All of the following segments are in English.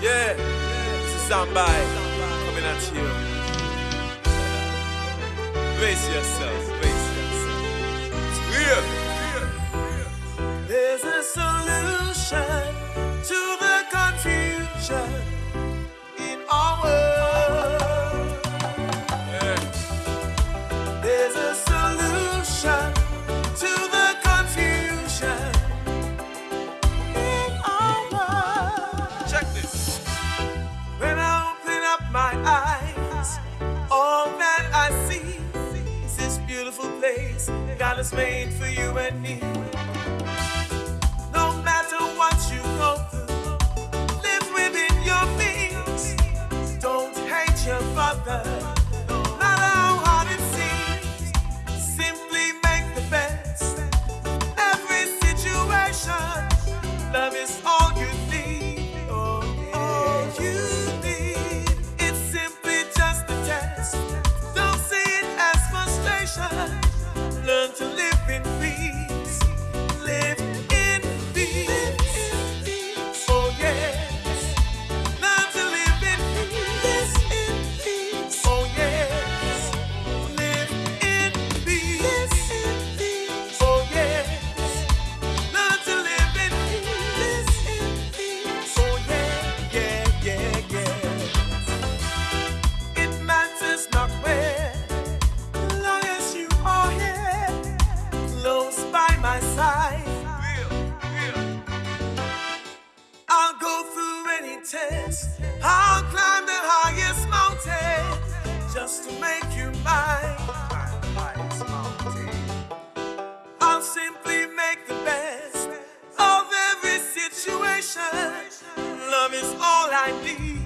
Yeah, this is somebody coming at you. Brace yourself. place. God is made for you and me. test. I'll climb the highest mountain just to make you mine. I'll simply make the best of every situation. Love is all I need.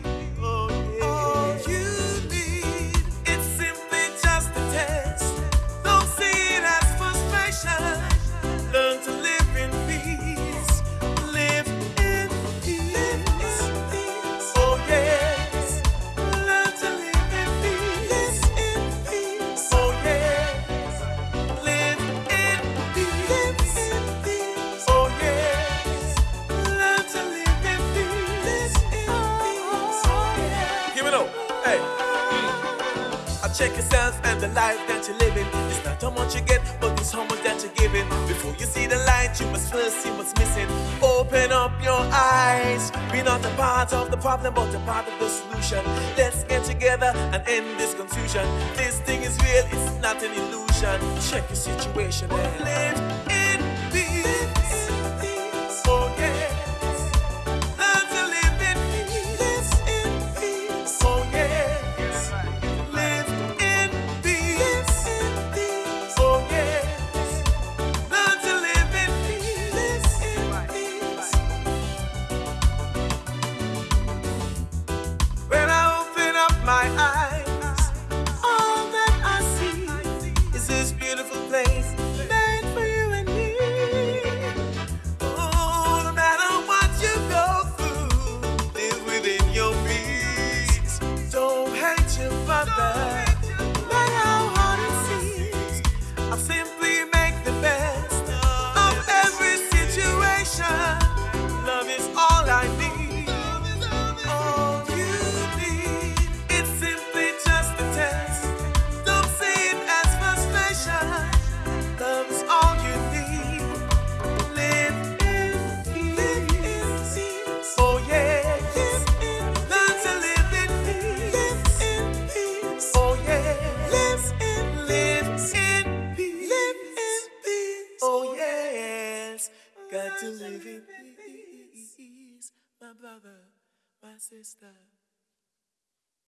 Check yourself and the life that you're living. It's not how much you get, but it's how much that you're giving. Before you see the light, you must first see what's missing. Open up your eyes. Be not a part of the problem, but a part of the solution. Let's get together and end this confusion. This thing is real, it's not an illusion. Check your situation and live in. got to live in peace, my brother, my sister.